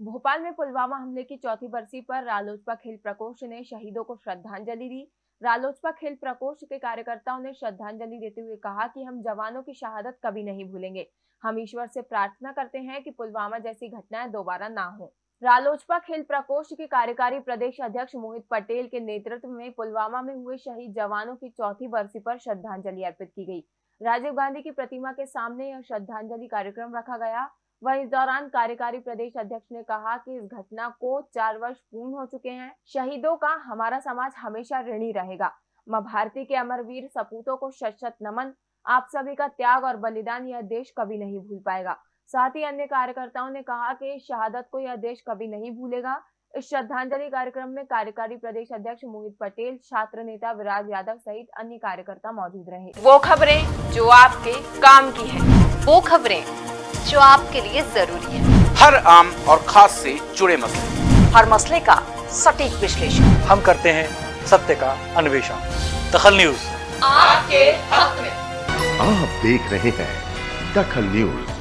भोपाल में पुलवामा हमले की चौथी बरसी पर रालोजपा खेल प्रकोष्ठ ने शहीदों को श्रद्धांजलि दी। रालोजपा खेल प्रकोष्ठ के कार्यकर्ताओं ने श्रद्धांजलि देते हुए कहा कि हम जवानों की शहादत कभी नहीं भूलेंगे। हम ईश्वर से प्रार्थना करते हैं कि पुलवामा जैसी घटनाएँ दोबारा ना हो। रालोजपा खेल प्रकोष्ठ के कार्यकारी प्रदेश अध्यक्ष मोहित पटेल के नेतृत्व में पुलवामा में हुए शहीद जवानों की चौथी बरसी पर श्रद्धांजलि अर्पित की गई। राजीव गांधी की प्रतिमा के सामने यह श्रद्धांजलि कार्यक्रम रखा गया। वह इस दौरान कार्यकारी प्रदेश अध्यक्ष ने कहा कि इस घटना को चार वर्ष पूर्ण हो चुके हैं। शहीदों का हमारा समाज हमेशा ऋणी रहेगा। माँ भारती के अमरवीर सपूतों को शत शत नमन, आप सभी का त्याग और बलिदान यह देश कभी नहीं भूल पाएगा। साथ ही अन्य कार्यकर्ताओं ने कहा कि शहादत को यह देश कभी नहीं भूलेगा। इस श्रद्धांजलि कार्यक्रम में कार्यकारी प्रदेश अध्यक्ष मोहित पटेल, छात्र नेता विराज यादव सहित अन्य कार्यकर्ता मौजूद रहे। वो खबरें जो आपके काम की है। वो खबरें जो आपके लिए ज़रूरी है। हर आम और खास से जुड़े मसले। हर मसले का सटीक विश्लेषण। हम करते हैं सत्य का अन्वेषण। दखल न्यूज़। आपके हक में। आप देख रहे हैं दखल न्यूज़।